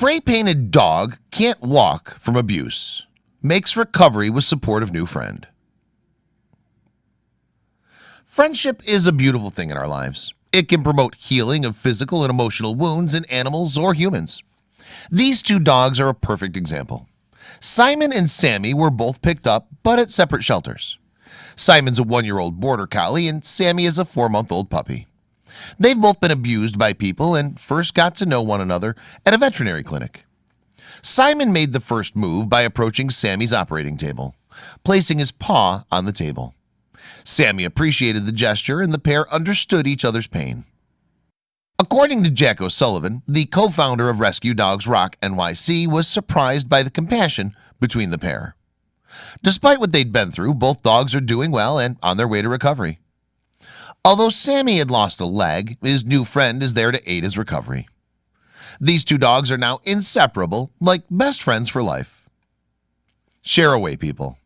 Spray-painted dog can't walk from abuse Makes recovery with support of new friend. Friendship is a beautiful thing in our lives. It can promote healing of physical and emotional wounds in animals or humans. These two dogs are a perfect example. Simon and Sammy were both picked up but at separate shelters. Simon's a one-year-old border collie and Sammy is a four-month-old puppy They've both been abused by people and first got to know one another at a veterinary clinic. Simon made the first move by approaching Sammy's operating table placing his paw on the table. Sammy appreciated the gesture and the pair understood each other's pain. According to Jack O'Sullivan the co-founder of Rescue Dogs Rock NYC was surprised by the compassion between the pair. Despite what they'd been through both dogs are doing well and on their way to recovery Although Sammy had lost a leg his new friend is there to aid his recovery. These two dogs are now inseparable like best friends for life. Share away people